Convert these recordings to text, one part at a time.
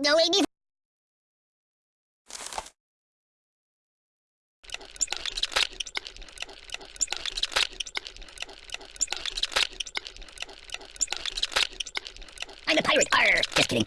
No, Amy. I'm a pirate. Arr! Just kidding.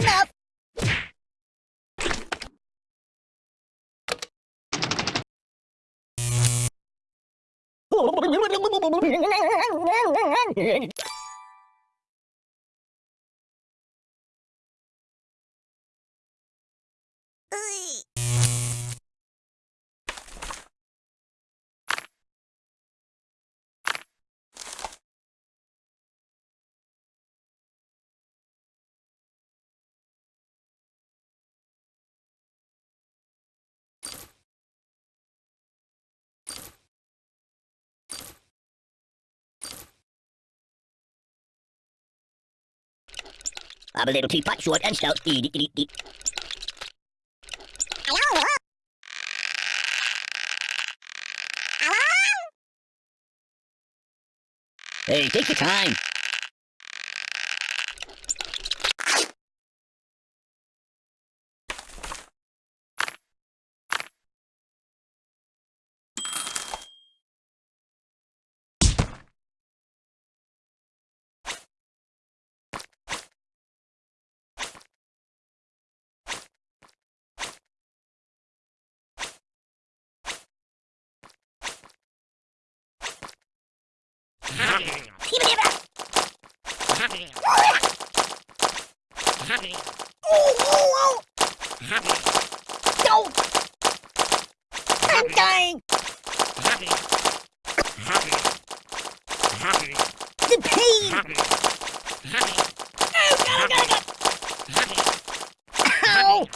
Enough! I'm a little teapot, short and stout. Eat, eat, eat, eat. Hey, take your time. No! I'm dying! The pain! Oh, God, oh, God, oh, God. Ow!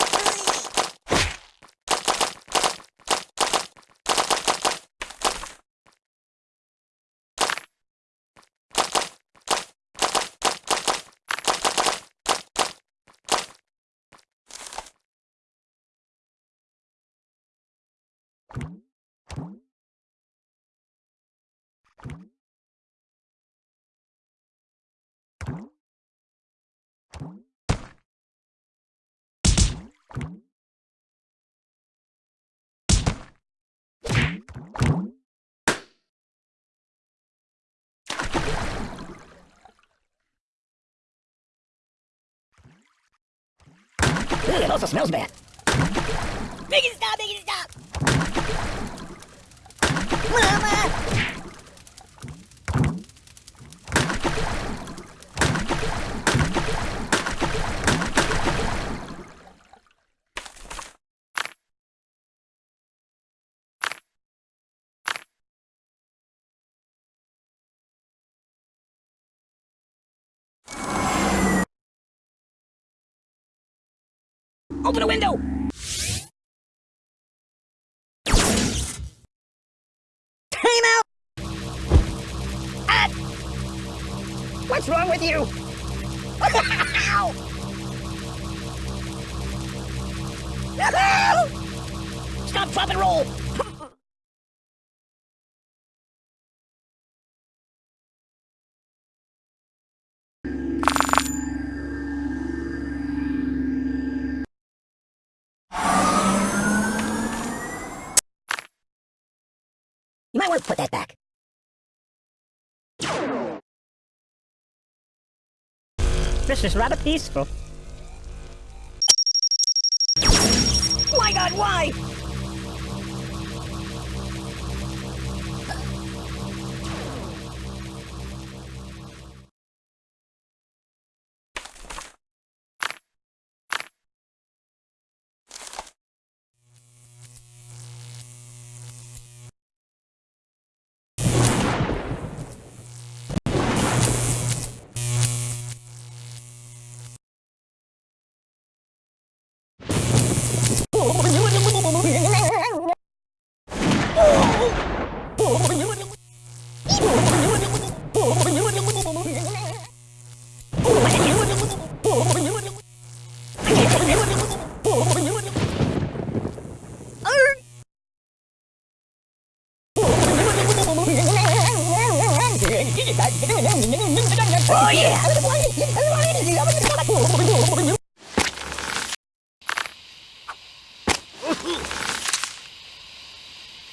Ooh, it also smells bad. Make stop, make stop! Open the window! Ah! What's wrong with you? Stop, drop, and roll! Might want to put that back. This is rather peaceful. My god, why?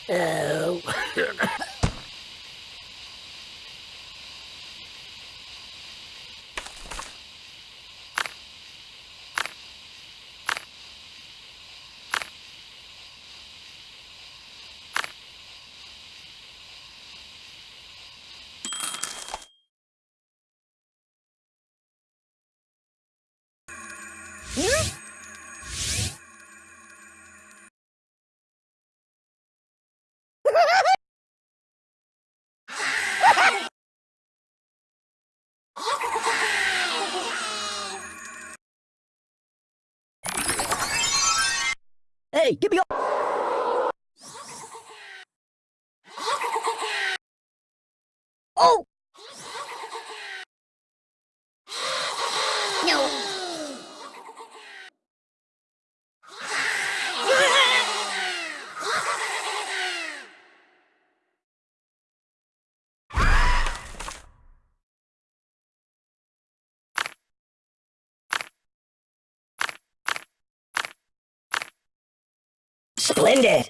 Oh. Hmm? Hey, give me your... Splendid!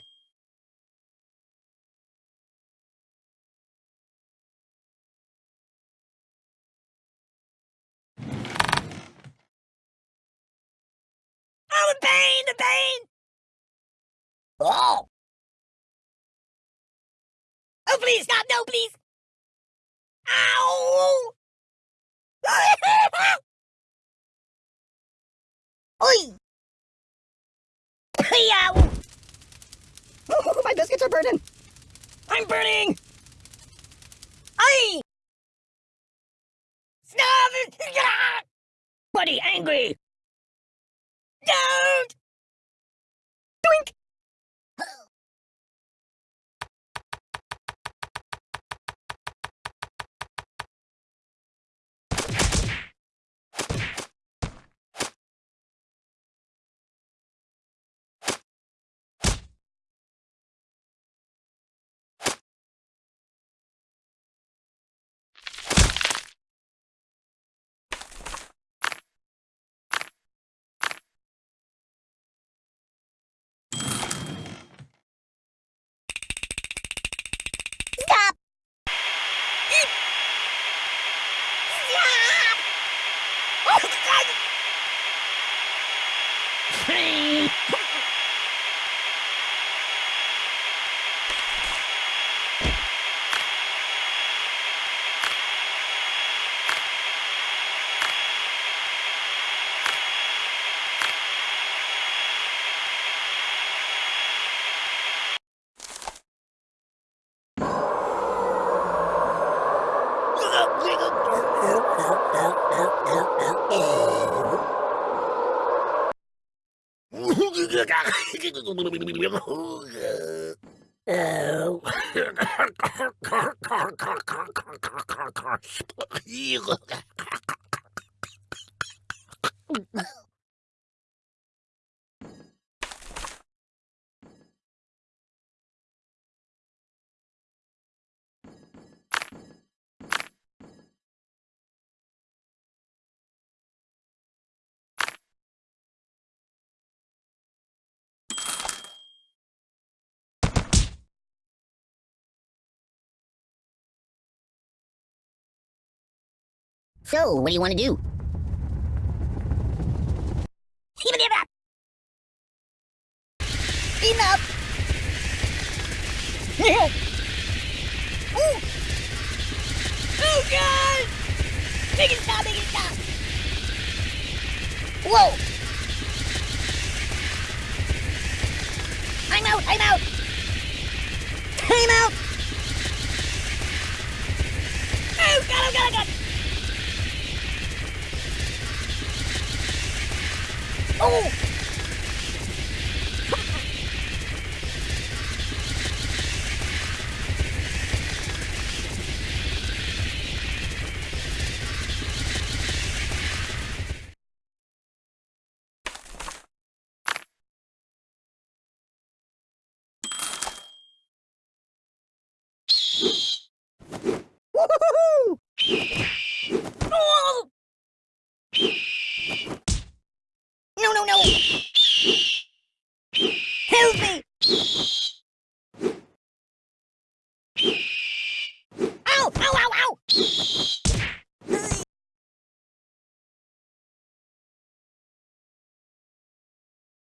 Oh, the pain! The pain! Oh! Oh, please, stop! No, please! Ow! Oi! Ow! Biscuits are burning! I'm burning! 이거 So, what do you want to do? Enough! Ooh. Oh god! Make it stop, make it stop! Whoa! I'm out, I'm out! I'm out! Oh god, oh god, oh god! Oh!